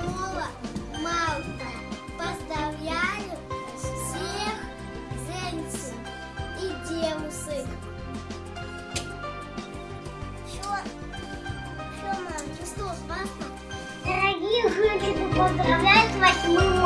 8 марта поздравляю всех женщин и девушек. Что? Что, мам? Что, папа? Дорогие женщины, поздравляю с 8